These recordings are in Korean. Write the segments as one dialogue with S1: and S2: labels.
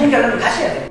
S1: 기분 잘 나면 다시 해야 돼. 저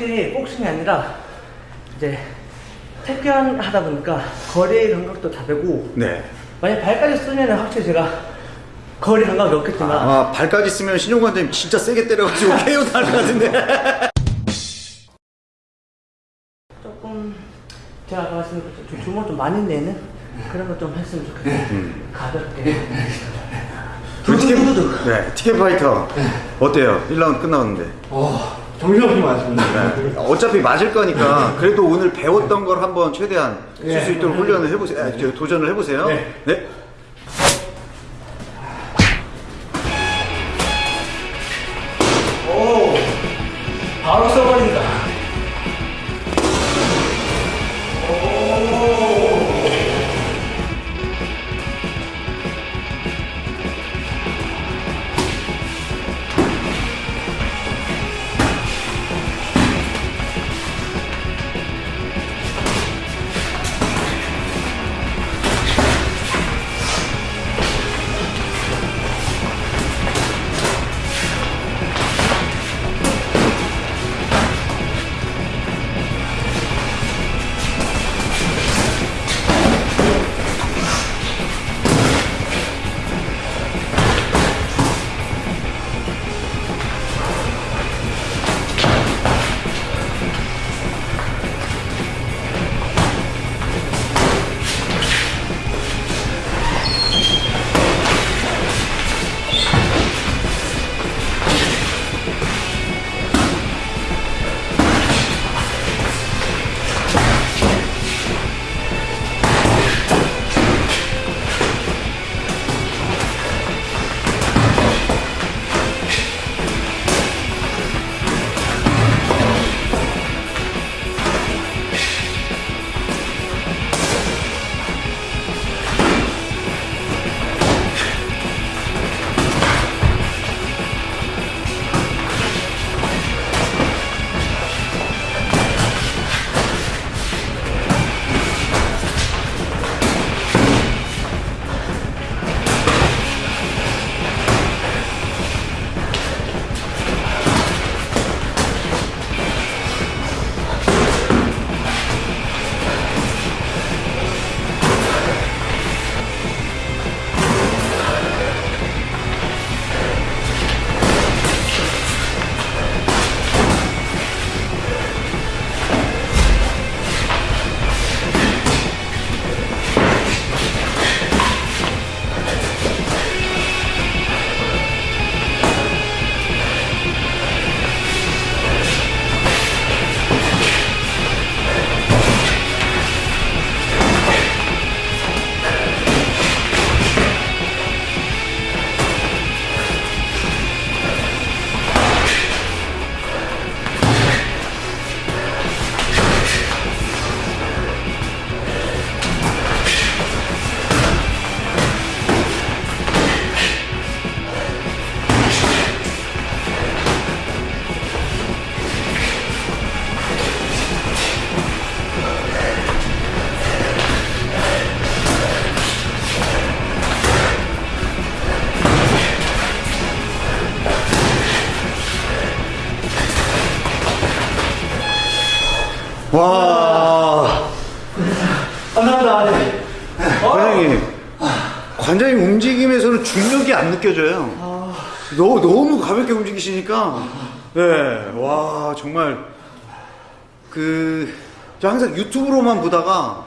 S1: 확실히 복싱이 아니라 이제 태권 하다 보니까 거리 감각도 다 되고
S2: 네.
S1: 만약 발까지 쓰면 확실히 제가 거리 감각이 없겠지만
S2: 아 발까지 쓰면 신용 관장님 진짜 세게 때려가지고 KO 날것 같은데.
S1: 조금 제가 아까 것처럼 주먹 좀 많이 내는 그런 거 좀 했으면 좋겠어요 가볍게
S2: 그 티켓,
S1: 두두두두.
S2: 네, 티켓 파이터 어때요? 1라운드 끝나왔는데.
S3: 어, 정신없이 맞습니다.
S2: 네. 어차피 맞을 거니까 그래도 오늘 배웠던 걸 한번 최대한 쓸수
S3: 네.
S2: 있도록 훈련을 해보세요. 아, 저 도전을 해보세요.
S3: 네.
S2: 관장님, 관장님 움직임에서는 중력이 안 느껴져요. 너무, 너무 가볍게 움직이시니까, 네, 와, 정말, 그, 저 항상 유튜브로만 보다가,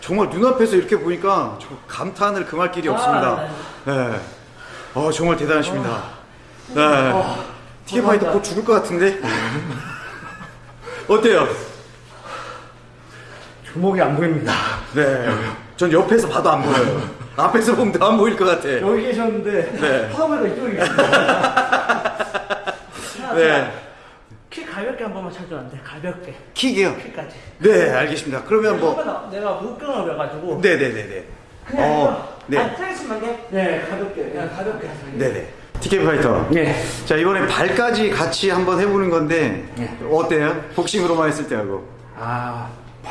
S2: 정말 눈앞에서 이렇게 보니까, 저 감탄을 금할 길이 없습니다. 네. 어, 정말 대단하십니다. 네. 티켓파이터 곧 죽을 것 같은데? 어때요?
S3: 주먹이 안 보입니다.
S2: 네. 전 옆에서 봐도 안 보여요. 앞에서 보면 더 안 보일 것 같아.
S3: 여기 계셨는데
S2: 네.
S3: 파워가 이쪽에 계세요.
S2: 네.
S1: 킥 가볍게 한 번만 쳐줘 안 돼? 가볍게
S2: 킥이요?
S1: 킥까지.
S2: 네, 알겠습니다. 그러면 뭐,
S1: 내가 목경을 그래가지고.
S2: 네 네 네네.
S1: 그냥
S2: 어,
S1: 이거
S2: 네.
S1: 안 트레스만 돼.
S3: 네, 가볍게.
S1: 그냥 가볍게 하세요.
S2: 네 네. TK Fighter.
S1: 네.
S2: 자, 이번에 발까지 같이 한번 해보는 건데,
S1: 네.
S2: 어때요? 복싱으로만 했을 때하고.
S1: 아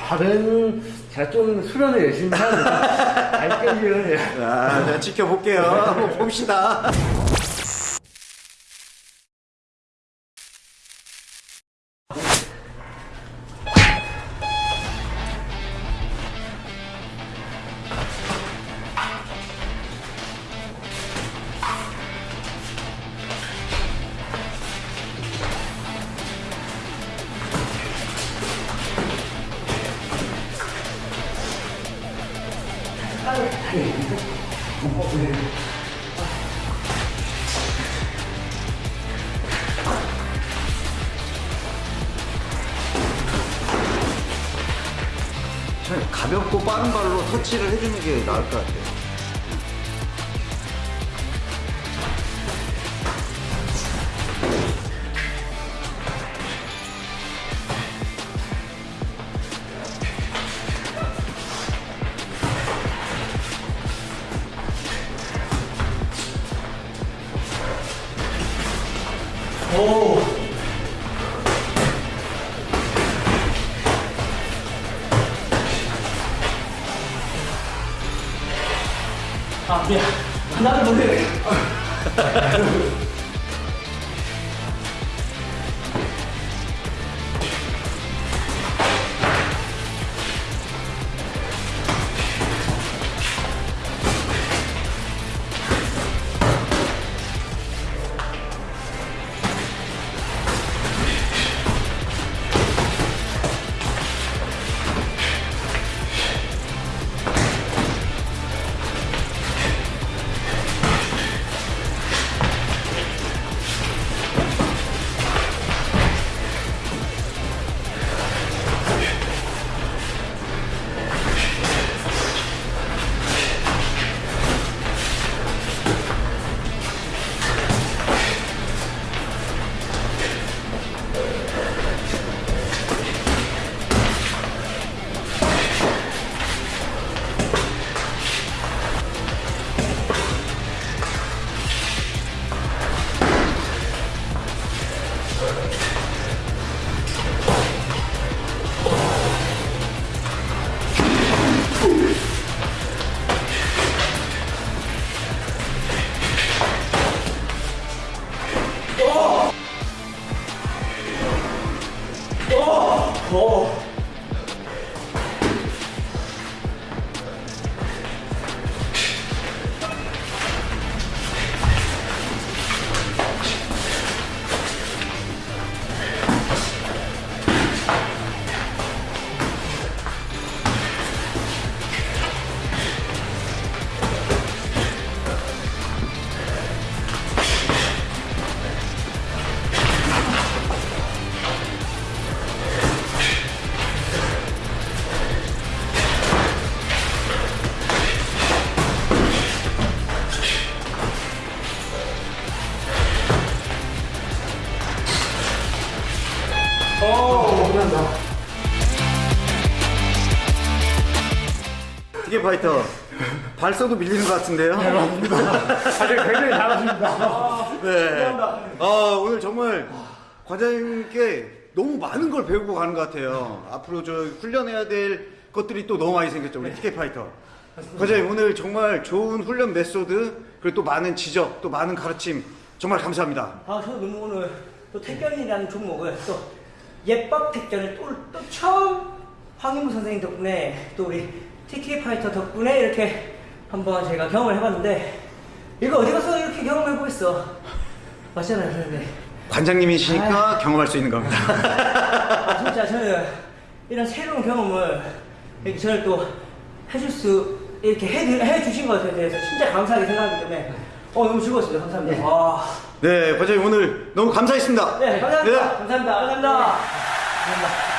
S1: 발은 제가 좀 수련을 열심히 하는데 알겠지요.
S2: 자, 자, 지켜볼게요. 한번 봅시다. 가볍고 빠른 발로 터치를 해주는 게 나을 것 같아요.
S1: 나도 모르
S2: 파이터. 발서도 밀리는 것 같은데요?
S3: 다들 굉장히 잘하십니다.
S2: 네. 아, 오늘 정말 과장님께 너무 많은 걸 배우고 가는 것 같아요. 앞으로 저 훈련해야 될 것들이 또 너무 많이 생겼죠. 우리 TK Fighter. 과장님 오늘 정말 좋은 훈련 method 그리고 또 많은 지적 또 많은 가르침 정말 감사합니다.
S1: 아, 저도 너무 오늘 또 태견이라는 종목을 또 예법 태견을 또, 또 처음 황인무 선생님 덕분에 또 우리 TK 파이터 덕분에 이렇게 한번 제가 경험을 해봤는데 이거 어디 가서 이렇게 경험해보겠어. 맞잖아요, 선생님.
S2: 관장님이시니까 경험할 수 있는 겁니다.
S1: 아, 진짜 저는 이런 새로운 경험을 이렇게 저를 또 해줄 수 이렇게 해, 해주신 것에 대해서 진짜 감사하게 생각하기 때문에 어, 너무 즐거웠습니다. 감사합니다. 와.
S2: 네, 관장님 오늘 너무 감사했습니다.
S1: 네, 감사합니다.
S2: 네.
S1: 감사합니다. 감사합니다. 감사합니다.